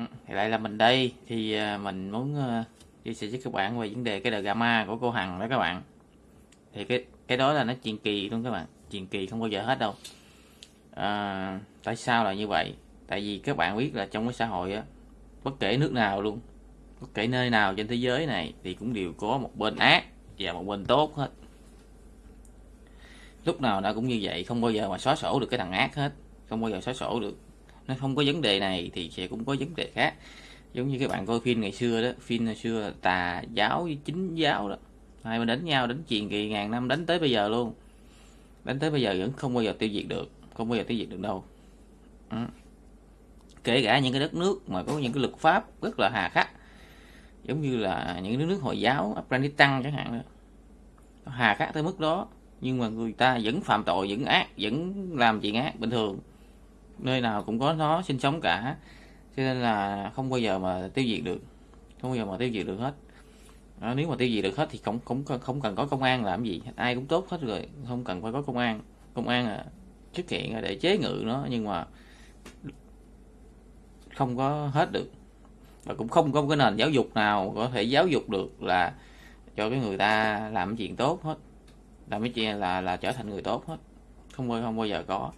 bạn thì lại là mình đây. Thì à, mình muốn à, chia sẻ với các bạn về vấn đề cái đời gamma của cô Hằng đó các bạn. Thì cái cái đó là nó truyền kỳ luôn các bạn truyền kỳ không bao giờ hết đâu. À, tại sao là như vậy? Tại vì các bạn biết là trong cái xã hội á bất kể nước nào luôn bất kể nơi nào trên thế giới này thì cũng đều có một bên ác và một bên tốt hết. Lúc nào nó cũng như vậy không bao giờ mà xóa sổ được cái thằng ác hết không bao giờ xóa sổ được nó không có vấn đề này thì sẽ cũng có vấn đề khác. Giống như các bạn coi phim ngày xưa đó, phim ngày xưa tà giáo với chính giáo đó. Hai bên đánh nhau, đánh chuyện kỳ ngàn năm, đánh tới bây giờ luôn. Đánh tới bây giờ vẫn không bao giờ tiêu diệt được, không bao giờ tiêu diệt được đâu. Ừ. kể cả những cái đất nước mà có những cái luật pháp rất là hà khắc. Giống như là những nước nước hồi giáo, Afghanistan chẳng hạn đó. hà khắc tới mức đó, nhưng mà người ta vẫn phạm tội, vẫn ác, vẫn làm chuyện ác bình thường nơi nào cũng có nó sinh sống cả. Cho nên là không bao giờ mà tiêu diệt được. Không bao giờ mà tiêu diệt được hết. Đó, nếu mà tiêu diệt được hết thì không không không cần có công an làm gì. Ai cũng tốt hết rồi không cần phải có công an. Công an à, xuất hiện để chế ngự nó nhưng mà không có hết được. Và cũng không có cái nền giáo dục nào có thể giáo dục được là cho cái người ta làm chuyện tốt hết. Làm cái chuyện là là trở thành người tốt hết. Không bao không bao giờ có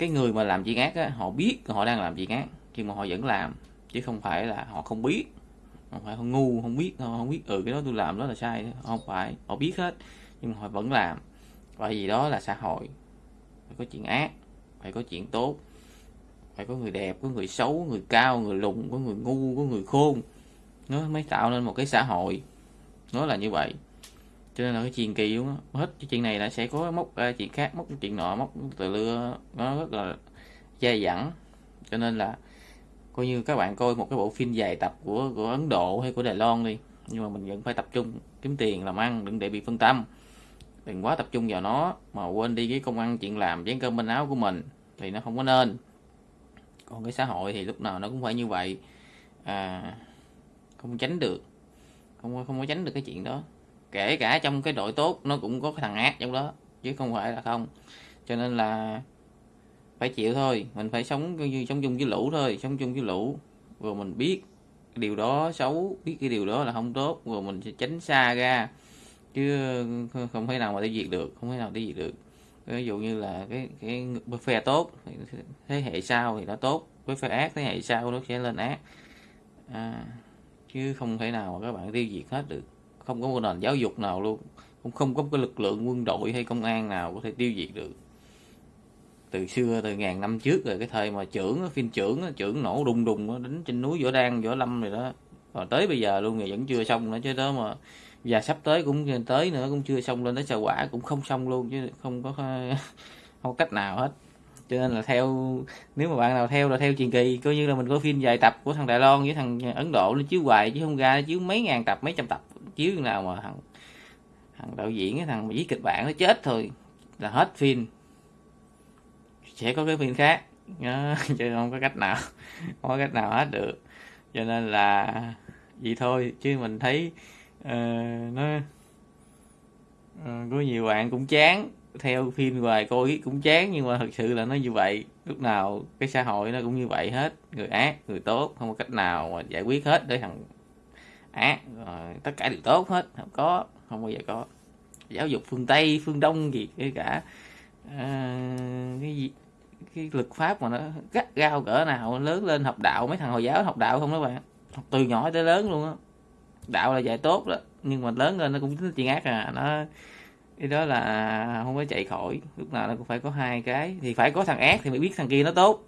cái người mà làm chuyện ác á, họ biết họ đang làm chuyện ác nhưng mà họ vẫn làm chứ không phải là họ không biết không phải họ ngu không biết họ không biết ừ cái đó tôi làm đó là sai không phải họ biết hết nhưng mà họ vẫn làm. Bởi vì đó là xã hội. Phải có chuyện ác phải có chuyện tốt phải có người đẹp có người xấu người cao người lùn có người ngu có người khôn. Nó mới tạo nên một cái xã hội. Nó là như vậy cho nên là cái chuyện kỳ luôn á. Hết cái chuyện này là sẽ có mốc uh, chuyện khác mốc chuyện nọ mốc từ lưa nó rất là dai dẳng. Cho nên là coi như các bạn coi một cái bộ phim dài tập của của Ấn Độ hay của Đài Loan đi nhưng mà mình vẫn phải tập trung kiếm tiền làm ăn đừng để bị phân tâm. Đừng quá tập trung vào nó mà quên đi cái công ăn chuyện làm chén cơm bên áo của mình thì nó không có nên. Còn cái xã hội thì lúc nào nó cũng phải như vậy. À, không tránh được không không có tránh được cái chuyện đó kể cả trong cái đội tốt nó cũng có cái thằng ác trong đó chứ không phải là không. Cho nên là phải chịu thôi mình phải sống như sống chung với lũ thôi sống chung với lũ. Rồi mình biết điều đó xấu biết cái điều đó là không tốt rồi mình sẽ tránh xa ra. Chứ không thể nào mà tiêu diệt được không thể nào tiêu diệt được. Ví dụ như là cái cái phe tốt thế hệ sau thì nó tốt với phe ác thế hệ sau nó sẽ lên ác. À, chứ không thể nào mà các bạn tiêu diệt hết được không có một nền giáo dục nào luôn. Cũng không có cái lực lượng quân đội hay công an nào có thể tiêu diệt được. Từ xưa, từ ngàn năm trước rồi, cái thời mà trưởng phim trưởng trưởng nổ đùng đùng đánh trên núi võ đan võ lâm rồi đó. Còn tới bây giờ luôn thì vẫn chưa xong nữa, chứ đó mà, và sắp tới cũng tới nữa, cũng chưa xong lên tới xà quả cũng không xong luôn, chứ không có không có cách nào hết. Cho nên là theo, nếu mà bạn nào theo là theo truyền kỳ, coi như là mình có phim dài tập của thằng Đài Loan với thằng Ấn Độ, nó chiếu hoài chứ không ra chiếu mấy ngàn tập, mấy trăm tập chiếu nào mà thằng thằng đạo diễn cái thằng mà viết kịch bản nó chết thôi là hết phim. Sẽ có cái phim khác. Đó, chứ không có cách nào không có cách nào hết được. Cho nên là vậy thôi chứ mình thấy uh, nó uh, có nhiều bạn cũng chán. Theo phim hoài coi cũng chán nhưng mà thật sự là nó như vậy. Lúc nào cái xã hội nó cũng như vậy hết. Người ác người tốt không có cách nào mà giải quyết hết để thằng ác rồi tất cả đều tốt hết. Không có không bao giờ có giáo dục phương tây phương đông gì cả à, cái gì cái lực pháp mà nó gắt gao cỡ nào lớn lên học đạo mấy thằng hồi giáo học đạo không đó bạn. Học từ nhỏ tới lớn luôn á. Đạo là dạy tốt đó nhưng mà lớn lên nó cũng tính chuyện ác à. Nó cái đó là không có chạy khỏi lúc nào nó cũng phải có hai cái. Thì phải có thằng ác thì mới biết thằng kia nó tốt.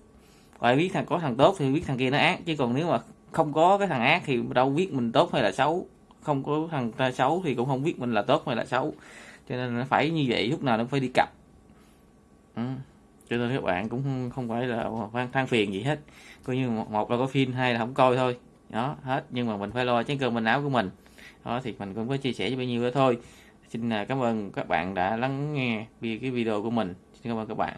Phải biết thằng có thằng tốt thì biết thằng kia nó ác. Chứ còn nếu mà không có cái thằng ác thì đâu biết mình tốt hay là xấu. Không có thằng ta xấu thì cũng không biết mình là tốt hay là xấu. Cho nên nó phải như vậy, lúc nào nó phải đi cặp. Ừ. cho nên các bạn cũng không phải là than phiền gì hết. Coi như một là có phim, hai là không coi thôi. Đó, hết. Nhưng mà mình phải lo chén cơm mình áo của mình. Đó, thì mình cũng có chia sẻ cho bao nhiêu đó thôi. Xin à, cảm ơn các bạn đã lắng nghe cái video của mình. Xin cảm ơn các bạn.